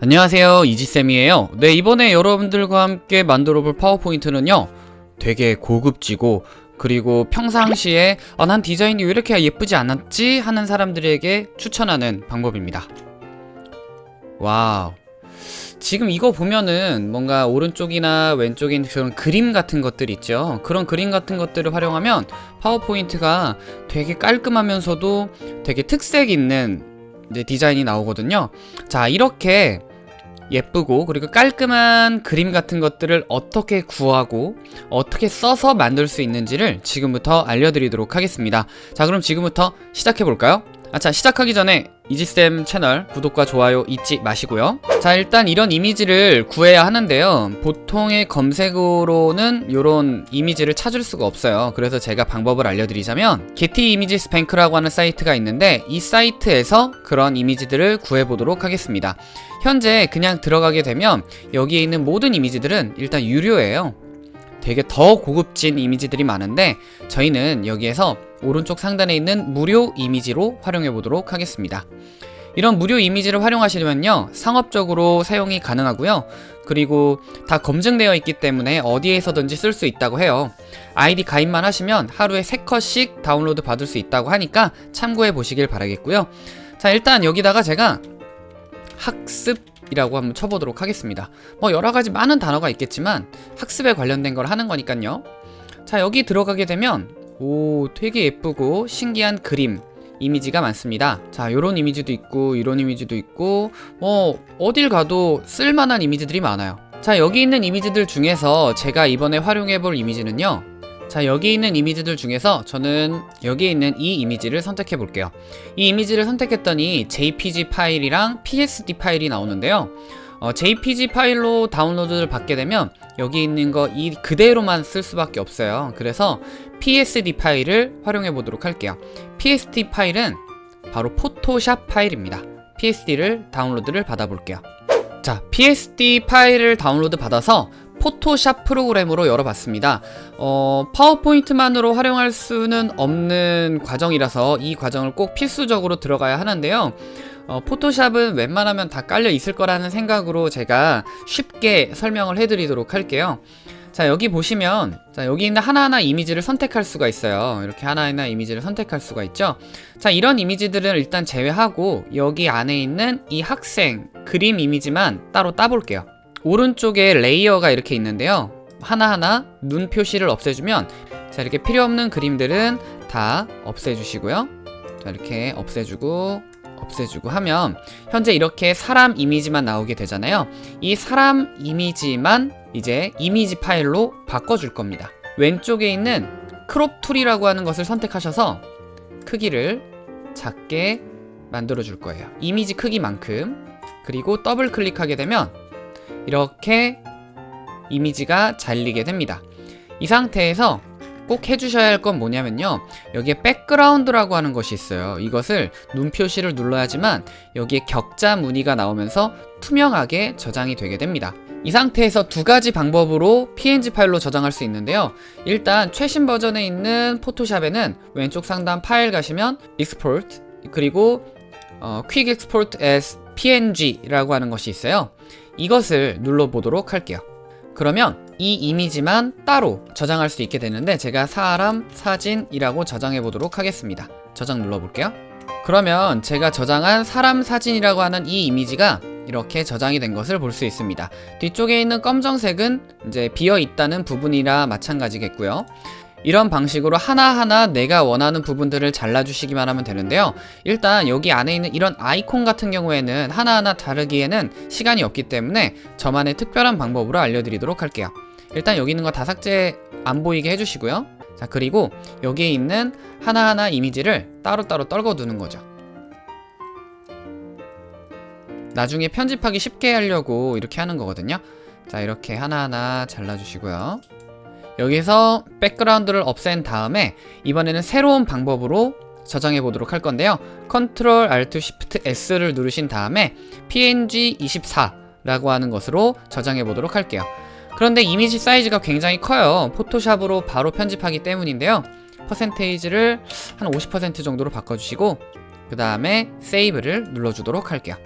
안녕하세요. 이지쌤이에요. 네 이번에 여러분들과 함께 만들어 볼 파워포인트는요 되게 고급지고 그리고 평상시에 아, 난 디자인이 왜 이렇게 예쁘지 않았지? 하는 사람들에게 추천하는 방법입니다. wow. 지금 이거 보면은 뭔가 오른쪽이나 왼쪽에 그런 그림 같은 것들 있죠? 그런 그림 같은 것들을 활용하면 파워포인트가 되게 깔끔하면서도 되게 특색 있는 디자인이 나오거든요. 자 이렇게 예쁘고 그리고 깔끔한 그림 같은 것들을 어떻게 구하고 어떻게 써서 만들 수 있는지를 지금부터 알려드리도록 하겠습니다 자 그럼 지금부터 시작해볼까요? 아차 시작하기 전에 이지쌤 채널 구독과 좋아요 잊지 마시고요. 자 일단 이런 이미지를 구해야 하는데요. 보통의 검색어로는 이런 이미지를 찾을 수가 없어요. 그래서 제가 방법을 알려드리자면 게티 이미지스 뱅크라고 하는 사이트가 있는데 이 사이트에서 그런 이미지들을 구해보도록 하겠습니다. 현재 그냥 들어가게 되면 여기에 있는 모든 이미지들은 일단 유료예요 되게 더 고급진 이미지들이 많은데 저희는 여기에서 오른쪽 상단에 있는 무료 이미지로 활용해 보도록 하겠습니다. 이런 무료 이미지를 활용하시려면요 상업적으로 사용이 가능하고요. 그리고 다 검증되어 있기 때문에 어디에서든지 쓸 수 있다고 해요. 아이디 가입만 하시면 하루에 3컷씩 다운로드 받을 수 있다고 하니까 참고해 보시길 바라겠고요. 자 일단 여기다가 제가 학습 이라고 한번 쳐보도록 하겠습니다. 뭐 여러가지 많은 단어가 있겠지만 학습에 관련된 걸 하는 거니까요. 자 여기 들어가게 되면 오 되게 예쁘고 신기한 그림 이미지가 많습니다. 자 요런 이미지도 있고 이런 이미지도 있고 뭐 어딜 가도 쓸만한 이미지들이 많아요. 자 여기 있는 이미지들 중에서 제가 이번에 활용해 볼 이미지는요 자 여기 있는 이미지들 중에서 저는 여기 있는 이 이미지를 선택해 볼게요. 이 이미지를 선택했더니 jpg 파일이랑 psd 파일이 나오는데요. 어, jpg 파일로 다운로드를 받게 되면 여기 있는 거 이 그대로만 쓸 수밖에 없어요. 그래서 psd 파일을 활용해 보도록 할게요. Psd 파일은 바로 포토샵 파일입니다. Psd를 다운로드를 받아 볼게요. 자 psd 파일을 다운로드 받아서 포토샵 프로그램으로 열어봤습니다. 어, 파워포인트만으로 활용할 수는 없는 과정이라서 이 과정을 꼭 필수적으로 들어가야 하는데요. 어, 포토샵은 웬만하면 다 깔려 있을 거라는 생각으로 제가 쉽게 설명을 해드리도록 할게요. 자 여기 보시면 자 여기 있는 하나하나 이미지를 선택할 수가 있어요. 이렇게 하나하나 이미지를 선택할 수가 있죠. 자 이런 이미지들은 일단 제외하고 여기 안에 있는 이 학생 그림 이미지만 따로 따볼게요 오른쪽에 레이어가 이렇게 있는데요. 하나하나 눈 표시를 없애주면 자 이렇게 필요없는 그림들은 다 없애주시고요. 자 이렇게 없애주고 없애주고 하면 현재 이렇게 사람 이미지만 나오게 되잖아요. 이 사람 이미지만 이제 이미지 파일로 바꿔줄 겁니다. 왼쪽에 있는 crop tool이라고 하는 것을 선택하셔서 크기를 작게 만들어 줄 거예요. 이미지 크기만큼. 그리고 더블 클릭하게 되면 이렇게 이미지가 잘리게 됩니다. 이 상태에서 꼭 해주셔야 할 건 뭐냐면요. 여기에 백그라운드라고 하는 것이 있어요. 이것을 눈 표시를 눌러야지만 여기에 격자 무늬가 나오면서 투명하게 저장이 되게 됩니다. 이 상태에서 두 가지 방법으로 png 파일로 저장할 수 있는데요. 일단 최신 버전에 있는 포토샵에는 왼쪽 상단 파일 가시면 export 그리고 어, quick export as png라고 하는 것이 있어요 이것을 눌러보도록 할게요. 그러면 이 이미지만 따로 저장할 수 있게 되는데 제가 사람 사진이라고 저장해 보도록 하겠습니다. 저장 눌러볼게요. 그러면 제가 저장한 사람 사진이라고 하는 이 이미지가 이렇게 저장이 된 것을 볼 수 있습니다. 뒤쪽에 있는 검정색은 이제 비어 있다는 부분이라 마찬가지겠고요 이런 방식으로 하나하나 내가 원하는 부분들을 잘라주시기만 하면 되는데요. 일단 여기 안에 있는 이런 아이콘 같은 경우에는 하나하나 다르기에는 시간이 없기 때문에 저만의 특별한 방법으로 알려드리도록 할게요. 일단 여기 있는 거 다 삭제 안 보이게 해주시고요. 자 그리고 여기에 있는 하나하나 이미지를 따로따로 떨궈 두는 거죠. 나중에 편집하기 쉽게 하려고 이렇게 하는 거거든요. 자 이렇게 하나하나 잘라주시고요 여기서 백그라운드를 없앤 다음에 이번에는 새로운 방법으로 저장해 보도록 할 건데요. Ctrl Alt Shift S를 누르신 다음에 png24 라고 하는 것으로 저장해 보도록 할게요. 그런데 이미지 사이즈가 굉장히 커요. 포토샵으로 바로 편집하기 때문인데요. 퍼센테이지를 한 50% 정도로 바꿔주시고 그 다음에 세이브를 눌러주도록 할게요.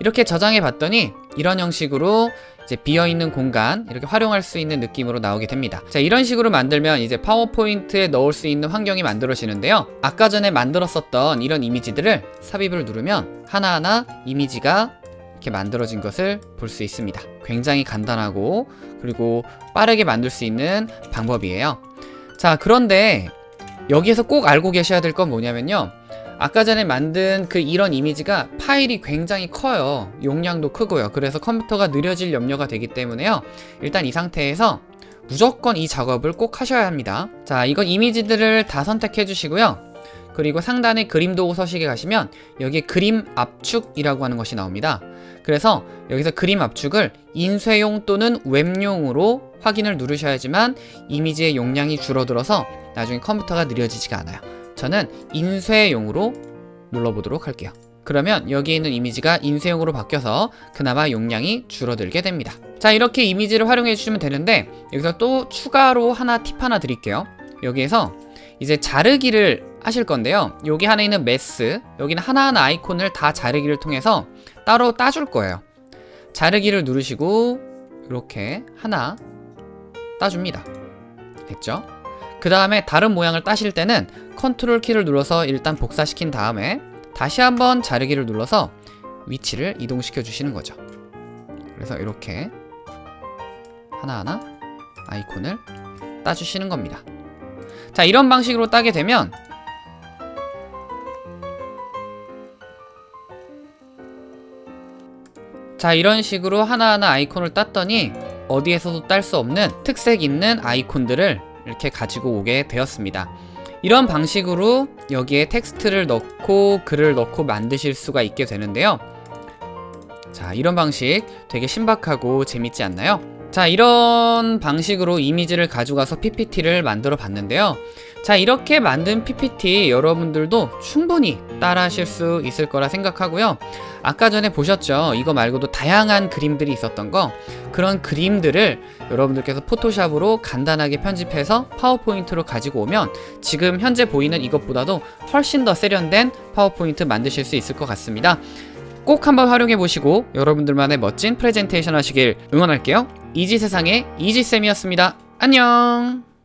이렇게 저장해 봤더니 이런 형식으로 이제 비어있는 공간 이렇게 활용할 수 있는 느낌으로 나오게 됩니다. 자 이런 식으로 만들면 이제 파워포인트에 넣을 수 있는 환경이 만들어지는데요. 아까 전에 만들었었던 이런 이미지들을 삽입을 누르면 하나하나 이미지가 이렇게 만들어진 것을 볼 수 있습니다. 굉장히 간단하고 그리고 빠르게 만들 수 있는 방법이에요. 자 그런데 여기에서 꼭 알고 계셔야 될 건 뭐냐면요 아까 전에 만든 그 이런 이미지가 파일이 굉장히 커요. 용량도 크고요. 그래서 컴퓨터가 느려질 염려가 되기 때문에요. 일단 이 상태에서 무조건 이 작업을 꼭 하셔야 합니다. 자 이건 이미지들을 다 선택해 주시고요. 그리고 상단에 그림 도구 서식에 가시면 여기에 그림 압축이라고 하는 것이 나옵니다. 그래서 여기서 그림 압축을 인쇄용 또는 웹용으로 확인을 누르셔야지만 이미지의 용량이 줄어들어서 나중에 컴퓨터가 느려지지가 않아요 저는 인쇄용으로 눌러보도록 할게요. 그러면 여기 있는 이미지가 인쇄용으로 바뀌어서 그나마 용량이 줄어들게 됩니다. 자 이렇게 이미지를 활용해 주시면 되는데 여기서 또 추가로 하나 팁 하나 드릴게요. 여기에서 이제 자르기를 하실 건데요. 여기 하나 있는 메스 여기는 하나하나 아이콘을 다 자르기를 통해서 따로 따줄 거예요. 자르기를 누르시고 이렇게 하나 따줍니다. 됐죠? 그 다음에 다른 모양을 따실 때는 컨트롤 키를 눌러서 일단 복사시킨 다음에 다시 한번 자르기를 눌러서 위치를 이동시켜 주시는 거죠. 그래서 이렇게 하나하나 아이콘을 따주시는 겁니다. 자 이런 방식으로 따게 되면 자 이런 식으로 하나하나 아이콘을 땄더니 어디에서도 딸 수 없는 특색 있는 아이콘들을 이렇게 가지고 오게 되었습니다. 이런 방식으로 여기에 텍스트를 넣고 글을 넣고 만드실 수가 있게 되는데요. 자 이런 방식 되게 신박하고 재밌지 않나요? 자 이런 방식으로 이미지를 가져가서 PPT를 만들어 봤는데요. 자 이렇게 만든 PPT 여러분들도 충분히 따라 하실 수 있을 거라 생각하고요. 아까 전에 보셨죠? 이거 말고도 다양한 그림들이 있었던 거. 그런 그림들을 여러분들께서 포토샵으로 간단하게 편집해서 파워포인트로 가지고 오면 지금 현재 보이는 이것보다도 훨씬 더 세련된 파워포인트 만드실 수 있을 것 같습니다. 꼭 한번 활용해 보시고 여러분들만의 멋진 프레젠테이션 하시길 응원할게요. 이지세상의 이지쌤이었습니다. 안녕